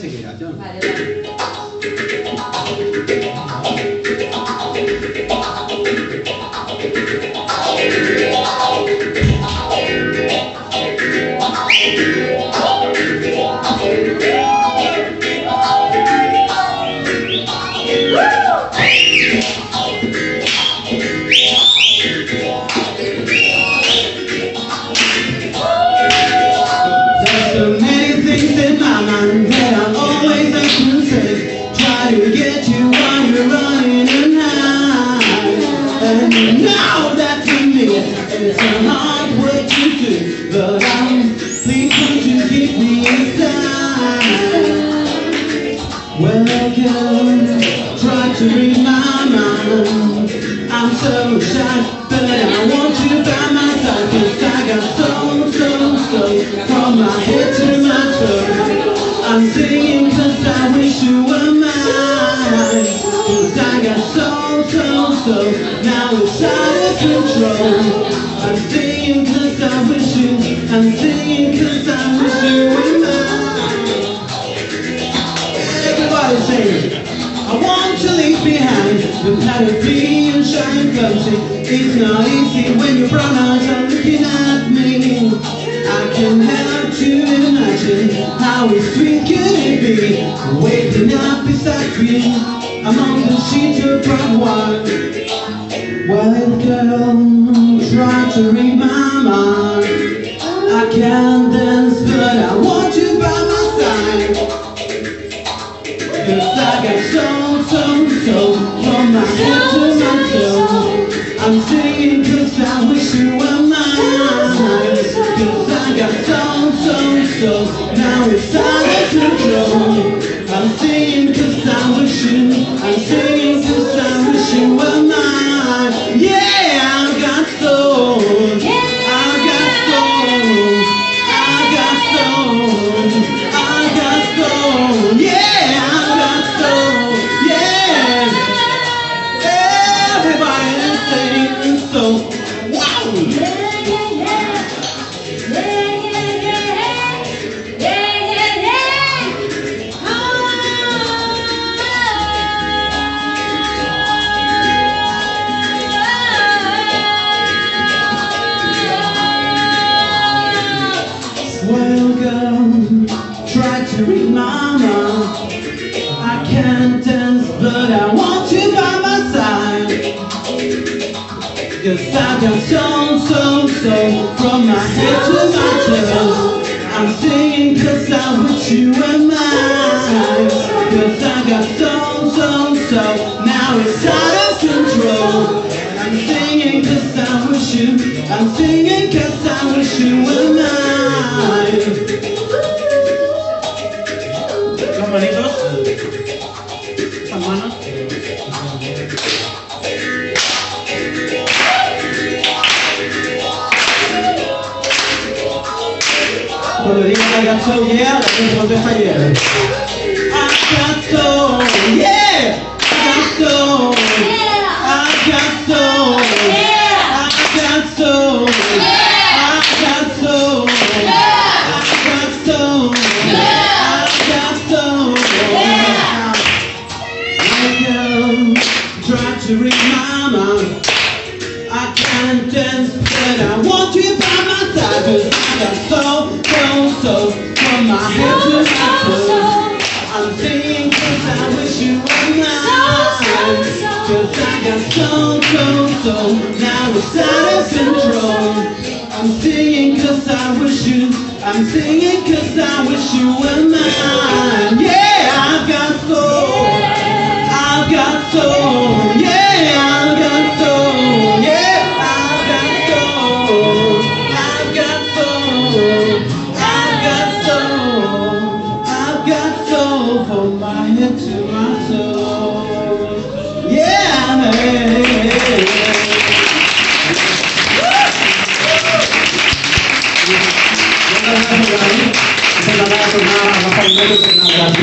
谢谢大家。And that it's a hard work to do. But I'm you keep me inside? Welcome, try to read my mind. I'm so shy, but I want you by my side. I got so, so, so from my head to my toes. I'm singing I wish you were mine. I got so, so, so I'm singing cause I wish you were mine. Everybody sing. I want to leave behind the battlefield and shine country. It's not easy when your brown eyes are looking at me. I can help to imagine how sweet can it be waking up beside me among the sheets of bright white. Well, girl, try to read my mind. Can't dance, but I want you by my side. Cause I got so, so, so From my head to my toes I'm singing cause I wish you were mine Cause I got so, so, so Now it's out Welcome, try to Cause I got so, so, so from my head to my toes. I'm singing cause I wish you were mine. Cause I got so, so, so now it's out of control. I'm singing cause I wish you, I'm singing cause I wish you were mine. Las manitos. Manos. Cuando digan I got so yeah, la gente contesta yeah. I got yeah, I got so, I got so, I got so, I got so, I got so, I got. Welcome, try to read my mind. I can't dance, but I want you by my side Cause I got so, so, so From my head to my toes I'm singing cause I wish you were mine Cause I got so, so, so Now it's out of control I'm singing cause I wish you I'm singing cause I wish you were mine Yeah, I've got soul I've got soul my toes Yeah, gracias.